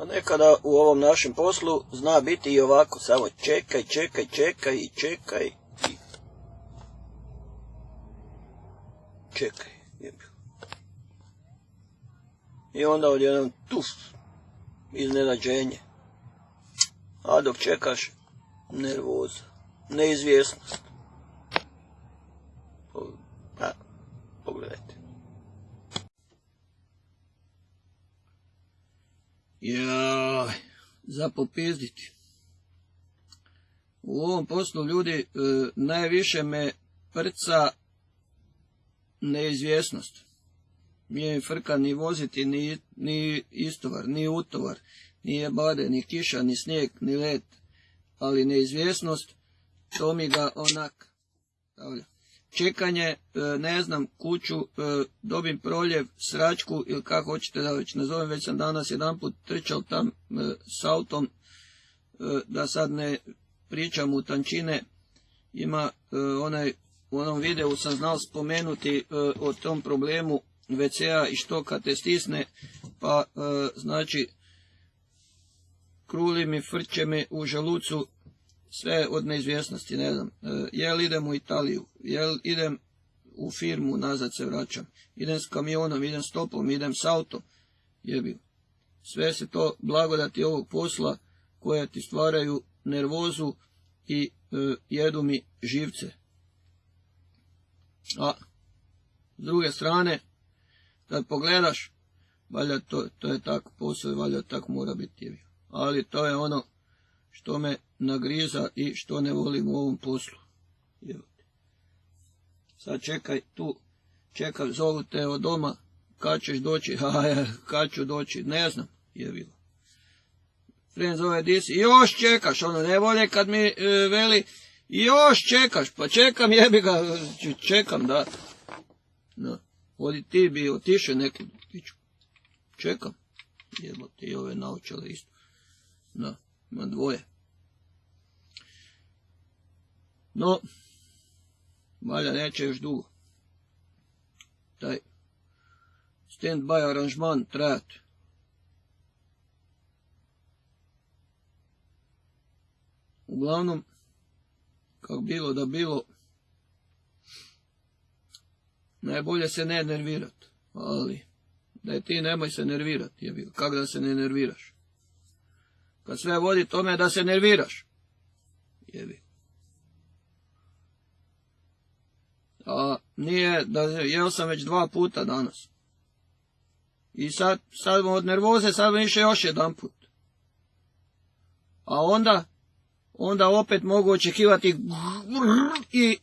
A nekada u ovom našem poslu zna biti i ovako, samo čekaj, čekaj, čekaj i čekaj. Čekaj, jebi. I onda odjednom tuf, iznenađenje. A dok čekaš, nervoza, neizvjesnost. Pa, pogledajte. Jaj, za popizditi. U ovom poslu ljudi e, najviše me prca neizvjesnost. Nije mi frka ni voziti, ni, ni istovar, ni utovar, ni bade, ni kiša, ni snijeg, ni led, ali neizvjesnost, to mi ga onak stavlja. Čekanje, e, ne znam, kuću, e, dobim proljev, sračku ili kako hoćete da već nazovem, već sam danas jedan put trčao tam e, s autom, da sad ne pričam u tančine, ima onaj, u onom videu sam znao spomenuti o tom problemu WC-a i što kad te stisne, pa znači kruli mi, frče mi u želucu, sve od neizvjesnosti, ne znam, e, jel idem u Italiju, jel idem u firmu, nazad se vraćam, idem s kamionom, idem s topom, idem s autom, jebi. Sve se to blagodati ovog posla koja ti stvaraju nervozu i e, jedu mi živce. A s druge strane, kad pogledaš, valjda to, je tako posao i valjda tako mora biti. Ali to je ono što me nagriza i što ne volim u ovom poslu. Sad čekaj tu, čekaj, zovu te od doma, kad ćeš doći, a kad ću doći, ne znam, je bilo. Friend zove disi, još čekaš, ono ne volje kad mi e, veli, još čekaš, pa čekam, jebi ga, čekam, da. No, odi ti bi otišao neku. Čekam, jebo ti ove naučale isto. No, ima dvoje. No, valjda neće još dugo. Taj stand-by aranžman trajati. Uglavnom, kako bilo da bilo, najbolje se ne nervirati, ali da je ti nemoj se nervirati, je bilo. Kako da se ne nerviraš? Kad sve vodi tome da se nerviraš, je bilo. A nije, da jeo sam već dva puta danas. I sad, sad od nervoze, sad vam išao još jedan put. A onda, onda opet mogu očekivati i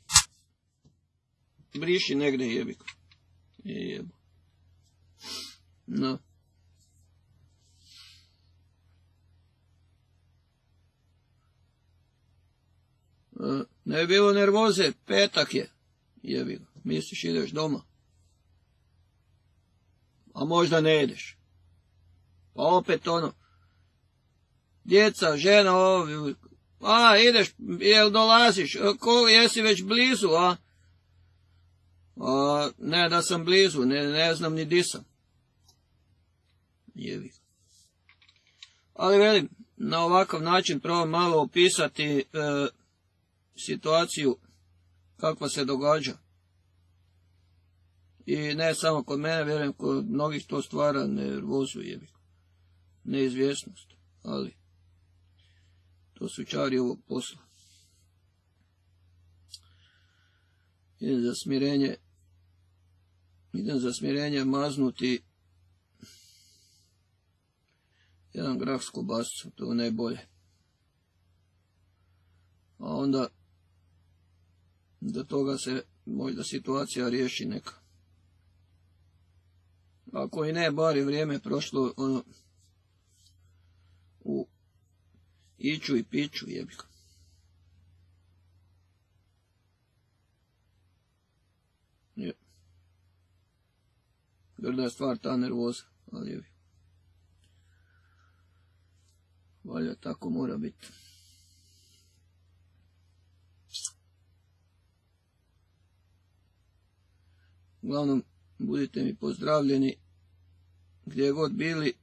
briši negdje jebiko. Jebu. No. E, ne je bilo nervoze, petak je jebi misliš ideš doma. A možda ne ideš. Pa opet ono, djeca, žena, ovi, a ideš, jel dolaziš, ko, jesi već blizu, a? a ne da sam blizu, ne, ne znam ni di sam. Jevi. Ali velim, na ovakav način probam malo opisati e, situaciju kakva se događa. I ne samo kod mene, vjerujem, kod mnogih to stvara nervozu jebi. Neizvjesnost, ali to su čari ovog posla. Idem za smirenje, idem za smirenje maznuti jedan grah s kobasicom, to je najbolje. A onda do toga se možda situacija riješi neka. Ako i ne, bar je vrijeme prošlo ono, u iću i piću jebika. Je. Grda je stvar ta nervoza, ali je. Valja tako mora biti. Uglavnom, budite mi pozdravljeni gdje god bili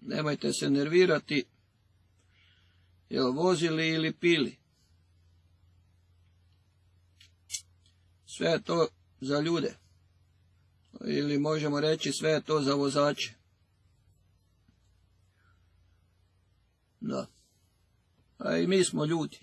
nemojte se nervirati, jel vozili ili pili. Sve je to za ljude. Ili možemo reći sve je to za vozače. Da. A i mi smo ljudi.